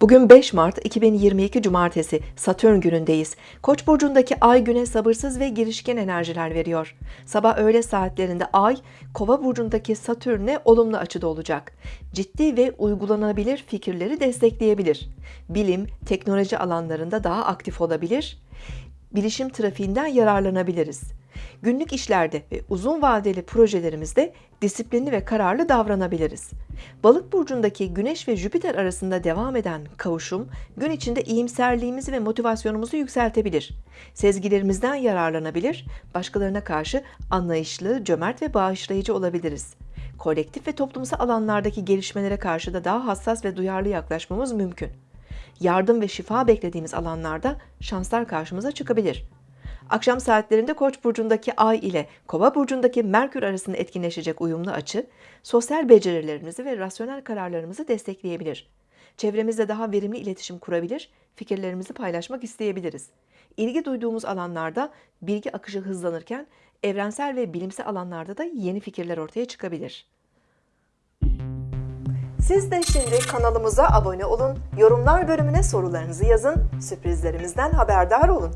Bugün 5 Mart 2022 Cumartesi Satürn günündeyiz. Koç burcundaki ay güne sabırsız ve girişken enerjiler veriyor. Sabah öğle saatlerinde ay Kova burcundaki Satürn'e olumlu açıda olacak. Ciddi ve uygulanabilir fikirleri destekleyebilir. Bilim, teknoloji alanlarında daha aktif olabilir. Bilişim trafiğinden yararlanabiliriz. Günlük işlerde ve uzun vadeli projelerimizde disiplinli ve kararlı davranabiliriz. Balık burcundaki Güneş ve Jüpiter arasında devam eden kavuşum gün içinde iyimserliğimizi ve motivasyonumuzu yükseltebilir. Sezgilerimizden yararlanabilir, başkalarına karşı anlayışlı, cömert ve bağışlayıcı olabiliriz. Kolektif ve toplumsal alanlardaki gelişmelere karşı da daha hassas ve duyarlı yaklaşmamız mümkün. Yardım ve şifa beklediğimiz alanlarda şanslar karşımıza çıkabilir. Akşam saatlerinde Koç burcundaki Ay ile Kova burcundaki Merkür arasında etkinleşecek uyumlu açı, sosyal becerilerimizi ve rasyonel kararlarımızı destekleyebilir. Çevremizde daha verimli iletişim kurabilir, fikirlerimizi paylaşmak isteyebiliriz. İlgi duyduğumuz alanlarda bilgi akışı hızlanırken evrensel ve bilimsel alanlarda da yeni fikirler ortaya çıkabilir. Siz de şimdi kanalımıza abone olun, yorumlar bölümüne sorularınızı yazın, sürprizlerimizden haberdar olun.